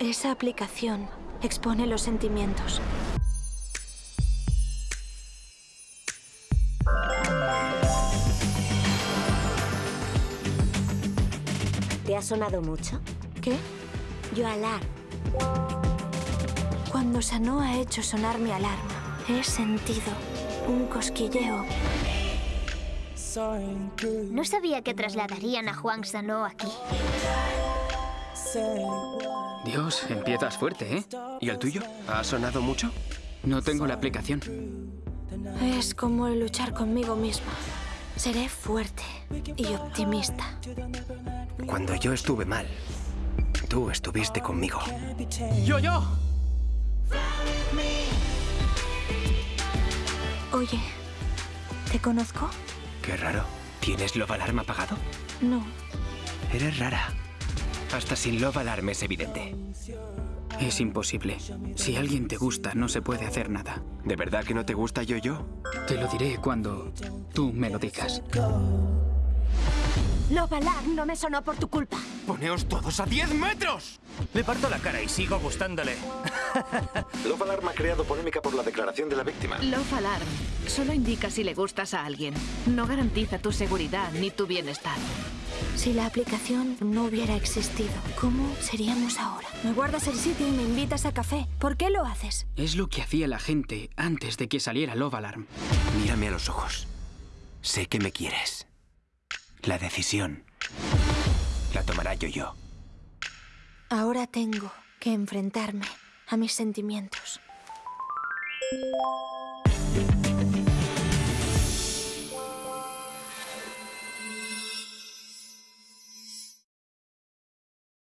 Esa aplicación expone los sentimientos. ¿Te ha sonado mucho? ¿Qué? Yo alar. Cuando Sano ha hecho sonar mi alarma, he sentido un cosquilleo. No sabía que trasladarían a Juan Sano aquí. Dios, empiezas fuerte, ¿eh? ¿Y el tuyo? ¿Ha sonado mucho? No tengo la aplicación. Es como luchar conmigo misma. Seré fuerte y optimista. Cuando yo estuve mal, tú estuviste conmigo. ¡Yo, yo! Oye, ¿te conozco? Qué raro. ¿Tienes Love Alarm apagado? No. Eres rara. Hasta sin Love Alarm es evidente. Es imposible. Si alguien te gusta, no se puede hacer nada. ¿De verdad que no te gusta yo-yo? Te lo diré cuando tú me lo digas. Love Alarm no me sonó por tu culpa. ¡Poneos todos a 10 metros! Le parto la cara y sigo gustándole. Love Alarm ha creado polémica por la declaración de la víctima. Love Alarm solo indica si le gustas a alguien. No garantiza tu seguridad ni tu bienestar. Si la aplicación no hubiera existido, ¿cómo seríamos ahora? Me guardas el sitio y me invitas a café. ¿Por qué lo haces? Es lo que hacía la gente antes de que saliera Love Alarm. Mírame a los ojos. Sé que me quieres. La decisión la tomará yo-yo. Ahora tengo que enfrentarme a mis sentimientos.